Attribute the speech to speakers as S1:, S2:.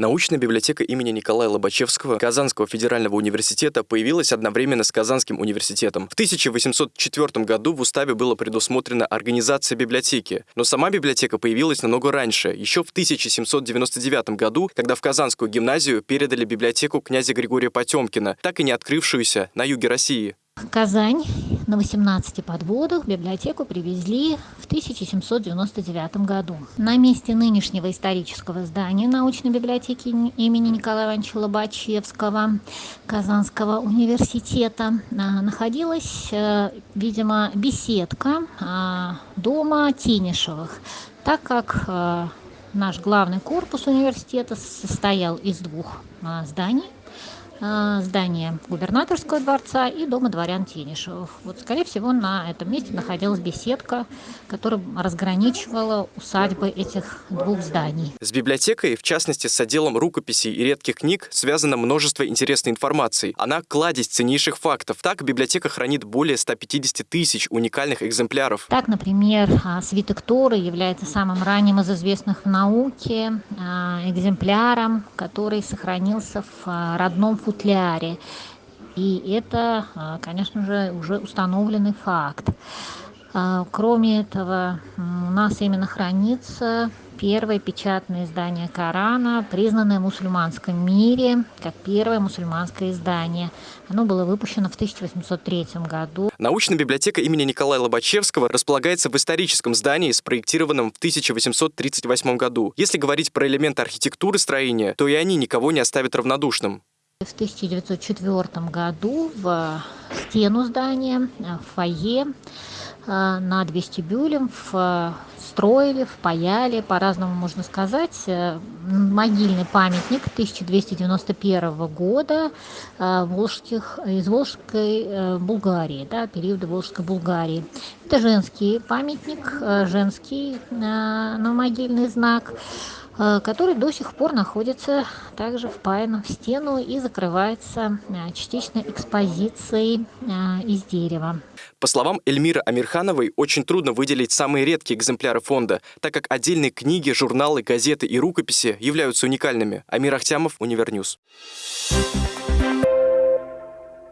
S1: Научная библиотека имени Николая Лобачевского Казанского федерального университета появилась одновременно с Казанским университетом. В 1804 году в уставе было предусмотрена организация библиотеки, но сама библиотека появилась намного раньше, еще в 1799 году, когда в Казанскую гимназию передали библиотеку князя Григория Потемкина, так и не открывшуюся на юге России.
S2: Казань на 18 подводах библиотеку привезли в 1799 году. На месте нынешнего исторического здания научной библиотеки имени Николая Ивановича Лобачевского Казанского университета а, находилась, э, видимо, беседка а, дома Тенишевых, так как э, наш главный корпус университета состоял из двух а, зданий здание губернаторского дворца и дома дворян Тенишевых. Вот, скорее всего, на этом месте находилась беседка, которая разграничивала усадьбы этих двух зданий.
S1: С библиотекой, в частности, с отделом рукописей и редких книг, связано множество интересной информации. Она кладезь ценнейших фактов. Так, библиотека хранит более 150 тысяч уникальных экземпляров.
S2: Так, например, а, свиток Торы является самым ранним из известных в науке а, экземпляром, который сохранился в родном футляре. И это, а, конечно же, уже установленный факт. А, кроме этого, у нас именно хранится первое печатное издание Корана, признанное в мусульманском мире как первое мусульманское издание. Оно было выпущено в 1803 году.
S1: Научная библиотека имени Николая Лобачевского располагается в историческом здании, спроектированном в 1838 году. Если говорить про элементы архитектуры строения, то и они никого не оставят равнодушным.
S2: В 1904 году в стену здания, в фойе э, над вестибюлем встроили, впаяли, по-разному можно сказать, э, могильный памятник 1291 года э, волжских, из Волжской Булгарии, да, периода Волжской Булгарии. Это женский памятник, женский новомогильный знак. Э, который до сих пор находится также впаян в стену и закрывается э, частично экспозицией э, из дерева.
S1: По словам Эльмиры Амирхановой, очень трудно выделить самые редкие экземпляры фонда, так как отдельные книги, журналы, газеты и рукописи являются уникальными. Амир Ахтямов, Univer News. Thank you